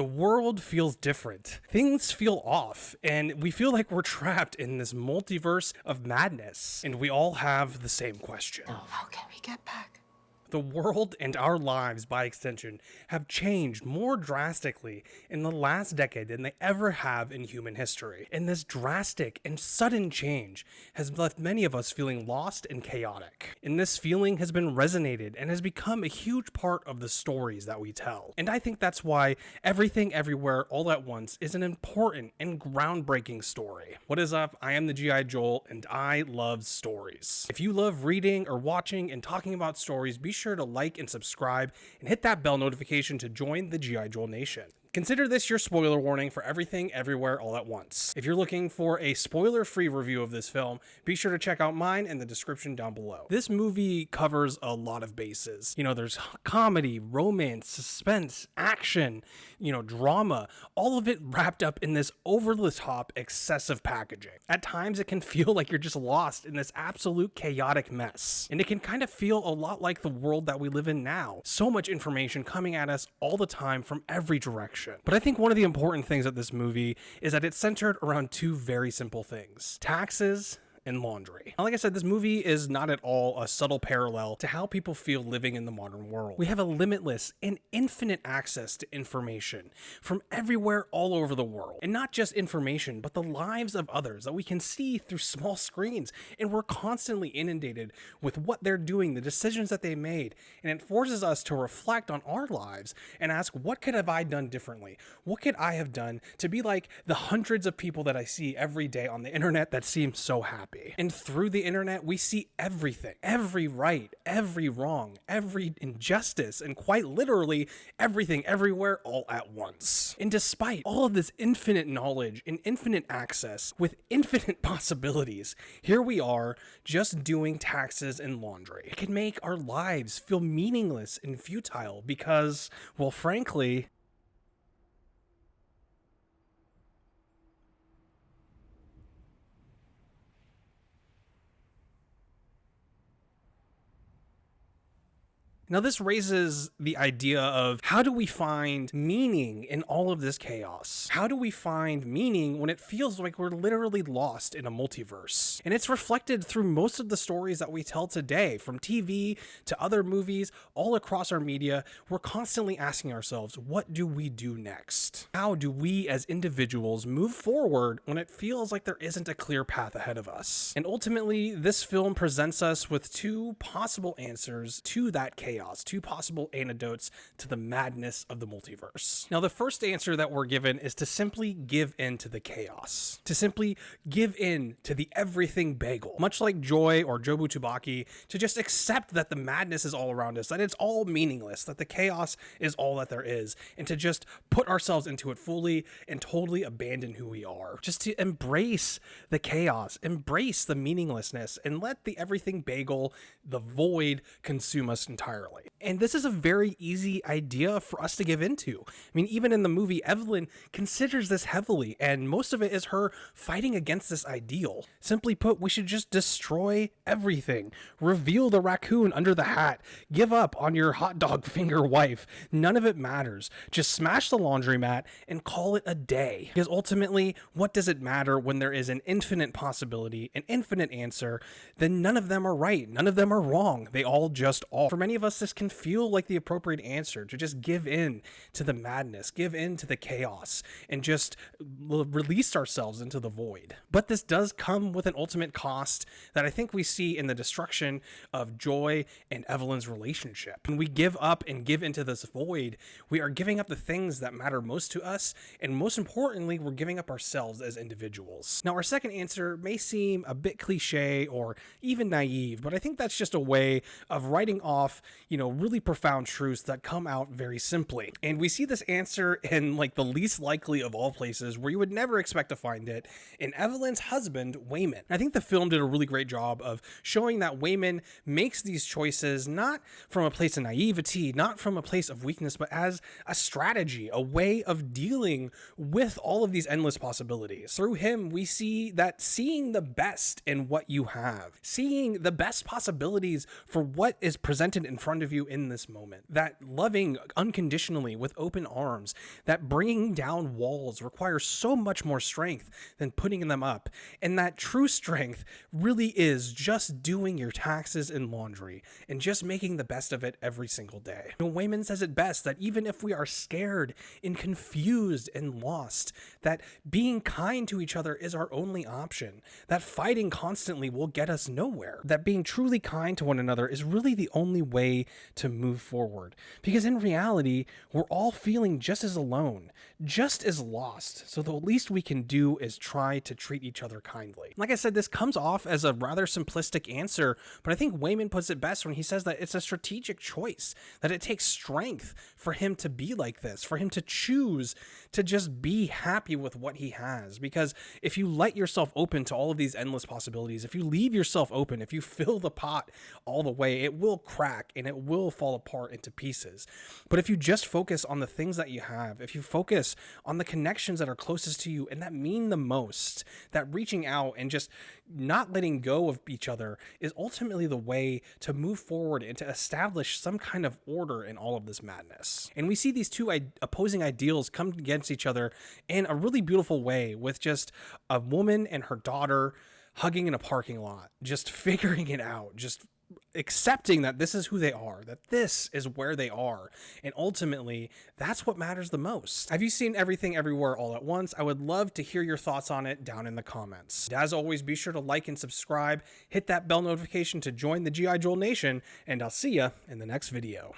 The world feels different. Things feel off, and we feel like we're trapped in this multiverse of madness. And we all have the same question. Oh, how can we get back? The world and our lives, by extension, have changed more drastically in the last decade than they ever have in human history. And this drastic and sudden change has left many of us feeling lost and chaotic. And this feeling has been resonated and has become a huge part of the stories that we tell. And I think that's why Everything Everywhere All at Once is an important and groundbreaking story. What is up? I am the G.I. Joel, and I love stories. If you love reading or watching and talking about stories, be to like and subscribe and hit that bell notification to join the G.I. Joel Nation. Consider this your spoiler warning for everything everywhere all at once. If you're looking for a spoiler free review of this film, be sure to check out mine in the description down below. This movie covers a lot of bases. You know, there's comedy, romance, suspense, action, you know, drama, all of it wrapped up in this over the top, excessive packaging. At times, it can feel like you're just lost in this absolute chaotic mess. And it can kind of feel a lot like the world that we live in now. So much information coming at us all the time from every direction. But I think one of the important things of this movie is that it's centered around two very simple things. Taxes and laundry. Now, like I said, this movie is not at all a subtle parallel to how people feel living in the modern world. We have a limitless and infinite access to information from everywhere all over the world. And not just information, but the lives of others that we can see through small screens. And we're constantly inundated with what they're doing, the decisions that they made. And it forces us to reflect on our lives and ask, what could have I done differently? What could I have done to be like the hundreds of people that I see every day on the internet that seem so happy? And through the internet, we see everything every right, every wrong, every injustice, and quite literally everything everywhere all at once. And despite all of this infinite knowledge and infinite access with infinite possibilities, here we are just doing taxes and laundry. It can make our lives feel meaningless and futile because, well, frankly, Now, this raises the idea of how do we find meaning in all of this chaos? How do we find meaning when it feels like we're literally lost in a multiverse? And it's reflected through most of the stories that we tell today, from TV to other movies, all across our media. We're constantly asking ourselves, what do we do next? How do we as individuals move forward when it feels like there isn't a clear path ahead of us? And ultimately, this film presents us with two possible answers to that chaos chaos, two possible antidotes to the madness of the multiverse. Now, the first answer that we're given is to simply give in to the chaos, to simply give in to the everything bagel, much like Joy or Jobu Tupaki, to just accept that the madness is all around us, that it's all meaningless, that the chaos is all that there is, and to just put ourselves into it fully and totally abandon who we are. Just to embrace the chaos, embrace the meaninglessness, and let the everything bagel, the void, consume us entirely. And this is a very easy idea for us to give into. I mean, even in the movie, Evelyn considers this heavily, and most of it is her fighting against this ideal. Simply put, we should just destroy everything, reveal the raccoon under the hat, give up on your hot dog finger wife. None of it matters. Just smash the laundromat and call it a day. Because ultimately, what does it matter when there is an infinite possibility, an infinite answer? Then none of them are right. None of them are wrong. They all just are. For many of us, this can feel like the appropriate answer to just give in to the madness, give in to the chaos, and just release ourselves into the void. But this does come with an ultimate cost that I think we see in the destruction of Joy and Evelyn's relationship. When we give up and give into this void, we are giving up the things that matter most to us, and most importantly, we're giving up ourselves as individuals. Now, our second answer may seem a bit cliche or even naive, but I think that's just a way of writing off you know, really profound truths that come out very simply. And we see this answer in like the least likely of all places where you would never expect to find it in Evelyn's husband, Waymond. I think the film did a really great job of showing that Waymond makes these choices not from a place of naivety, not from a place of weakness, but as a strategy, a way of dealing with all of these endless possibilities. Through him, we see that seeing the best in what you have, seeing the best possibilities for what is presented in front front of you in this moment. That loving unconditionally with open arms, that bringing down walls requires so much more strength than putting them up. And that true strength really is just doing your taxes and laundry and just making the best of it every single day. You know, Waymond says it best that even if we are scared and confused and lost, that being kind to each other is our only option, that fighting constantly will get us nowhere, that being truly kind to one another is really the only way to move forward. Because in reality, we're all feeling just as alone, just as lost. So the least we can do is try to treat each other kindly. Like I said, this comes off as a rather simplistic answer, but I think Waymond puts it best when he says that it's a strategic choice, that it takes strength for him to be like this, for him to choose to just be happy with what he has. Because if you let yourself open to all of these endless possibilities, if you leave yourself open, if you fill the pot all the way, it will crack and it will fall apart into pieces. But if you just focus on the things that you have, if you focus on the connections that are closest to you and that mean the most, that reaching out and just not letting go of each other is ultimately the way to move forward and to establish some kind of order in all of this madness. And we see these two opposing ideals come against each other in a really beautiful way with just a woman and her daughter hugging in a parking lot, just figuring it out, just accepting that this is who they are, that this is where they are. And ultimately, that's what matters the most. Have you seen Everything Everywhere All at Once? I would love to hear your thoughts on it down in the comments. As always, be sure to like and subscribe, hit that bell notification to join the G.I. Joel Nation, and I'll see ya in the next video.